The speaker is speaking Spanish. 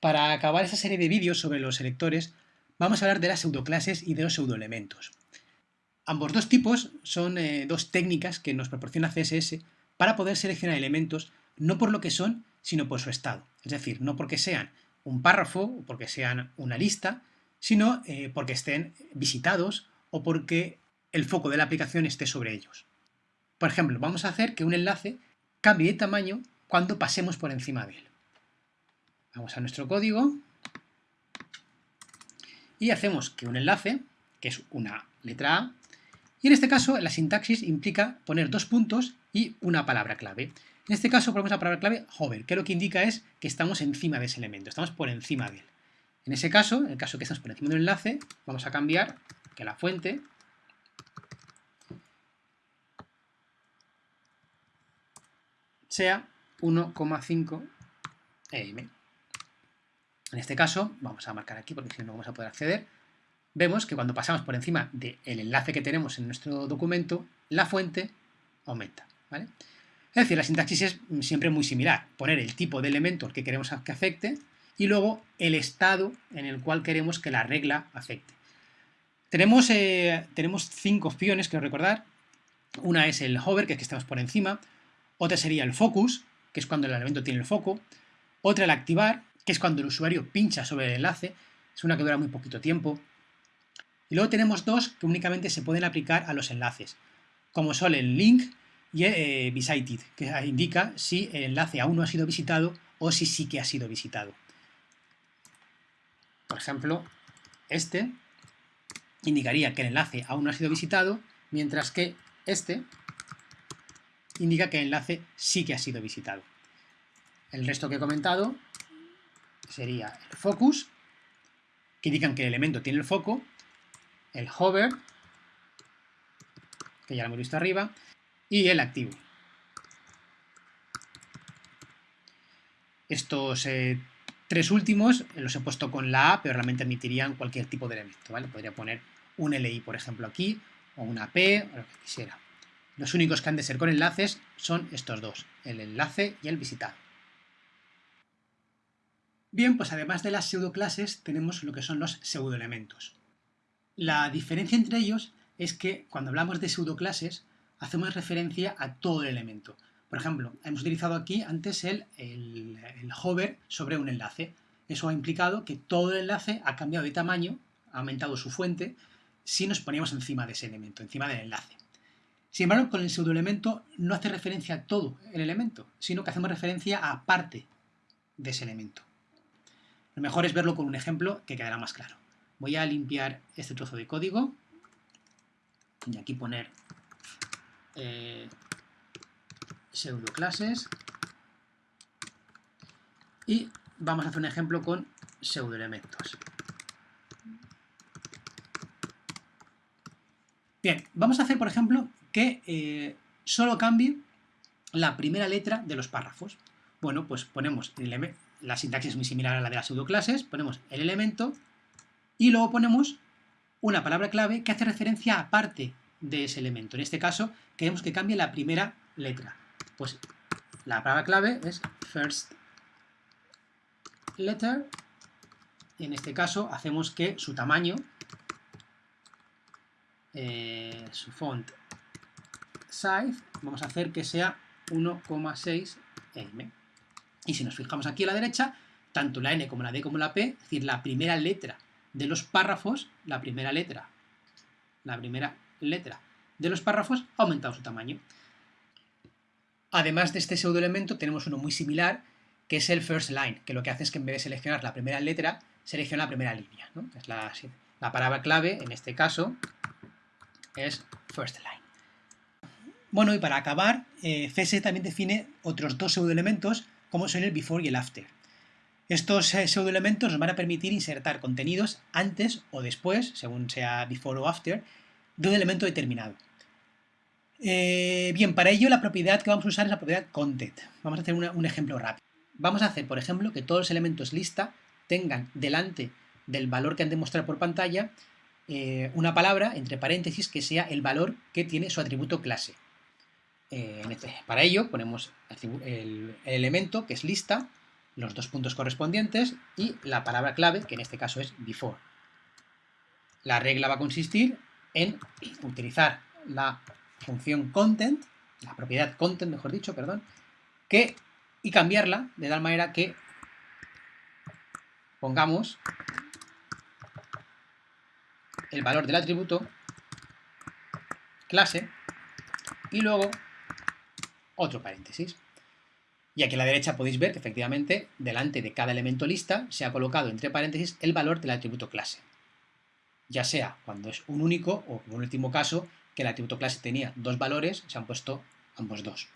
Para acabar esta serie de vídeos sobre los selectores, vamos a hablar de las pseudoclases y de los pseudoelementos. Ambos dos tipos son eh, dos técnicas que nos proporciona CSS para poder seleccionar elementos no por lo que son, sino por su estado. Es decir, no porque sean un párrafo o porque sean una lista, sino eh, porque estén visitados o porque el foco de la aplicación esté sobre ellos. Por ejemplo, vamos a hacer que un enlace cambie de tamaño cuando pasemos por encima de él. Vamos a nuestro código y hacemos que un enlace, que es una letra A, y en este caso la sintaxis implica poner dos puntos y una palabra clave. En este caso ponemos la palabra clave hover, que lo que indica es que estamos encima de ese elemento, estamos por encima de él. En ese caso, en el caso que estamos por encima de un enlace, vamos a cambiar que la fuente sea 1,5 em. En este caso, vamos a marcar aquí porque si no, no vamos a poder acceder, vemos que cuando pasamos por encima del enlace que tenemos en nuestro documento, la fuente aumenta. ¿vale? Es decir, la sintaxis es siempre muy similar. Poner el tipo de elemento al que queremos que afecte y luego el estado en el cual queremos que la regla afecte. Tenemos, eh, tenemos cinco opciones, quiero recordar. Una es el hover, que es que estamos por encima. Otra sería el focus, que es cuando el elemento tiene el foco. Otra el activar, que es cuando el usuario pincha sobre el enlace, es una que dura muy poquito tiempo. Y luego tenemos dos que únicamente se pueden aplicar a los enlaces, como son el link y el eh, visited, que indica si el enlace aún no ha sido visitado o si sí que ha sido visitado. Por ejemplo, este indicaría que el enlace aún no ha sido visitado, mientras que este indica que el enlace sí que ha sido visitado. El resto que he comentado sería el focus, que indican que el elemento tiene el foco, el hover, que ya lo hemos visto arriba, y el activo. Estos eh, tres últimos los he puesto con la A, pero realmente admitirían cualquier tipo de elemento, ¿vale? Podría poner un LI, por ejemplo, aquí, o una P, o lo que quisiera. Los únicos que han de ser con enlaces son estos dos, el enlace y el visitado. Bien, pues además de las pseudoclases tenemos lo que son los pseudoelementos. La diferencia entre ellos es que cuando hablamos de pseudoclases hacemos referencia a todo el elemento. Por ejemplo, hemos utilizado aquí antes el, el, hover sobre un enlace. Eso ha implicado que todo el enlace ha cambiado de tamaño, ha aumentado su fuente, si nos poníamos encima de ese elemento, encima del enlace. Sin embargo, con el pseudoelemento no hace referencia a todo el elemento, sino que hacemos referencia a parte de ese elemento. Lo mejor es verlo con un ejemplo que quedará más claro. Voy a limpiar este trozo de código y aquí poner eh, pseudoclases y vamos a hacer un ejemplo con pseudoelementos. Bien, vamos a hacer, por ejemplo, que eh, solo cambie la primera letra de los párrafos. Bueno, pues ponemos el la sintaxis es muy similar a la de las pseudoclases, ponemos el elemento y luego ponemos una palabra clave que hace referencia a parte de ese elemento. En este caso, queremos que cambie la primera letra. Pues la palabra clave es first letter en este caso hacemos que su tamaño, eh, su font size, vamos a hacer que sea 1,6 m. Y si nos fijamos aquí a la derecha, tanto la N como la D como la P, es decir, la primera letra de los párrafos, la primera letra, la primera letra de los párrafos ha aumentado su tamaño. Además de este pseudoelemento tenemos uno muy similar, que es el first line, que lo que hace es que en vez de seleccionar la primera letra, selecciona la primera línea. Es la, palabra clave, en este caso, es first line. Bueno, y para acabar, eh, CSS también define otros dos pseudoelementos como son el before y el after. Estos eh, pseudoelementos nos van a permitir insertar contenidos antes o después, según sea before o after, de un elemento determinado. Eh, bien, para ello la propiedad que vamos a usar es la propiedad content. Vamos a hacer un ejemplo rápido. Vamos a hacer, por ejemplo, que todos los elementos lista tengan delante del valor que han de mostrar por pantalla eh, una palabra, entre paréntesis, que sea el valor que tiene su atributo clase. Este, para ello ponemos el, elemento, que es lista, los dos puntos correspondientes y la palabra clave, que en este caso es before. La regla va a consistir en utilizar la función content, la propiedad content, mejor dicho, perdón, que, y cambiarla de tal manera que pongamos el valor del atributo clase y luego otro paréntesis. Y aquí a la derecha podéis ver que efectivamente delante de cada elemento lista se ha colocado entre paréntesis el valor del atributo clase. Ya sea cuando es un único o en un último caso que el atributo clase tenía dos valores, se han puesto ambos dos.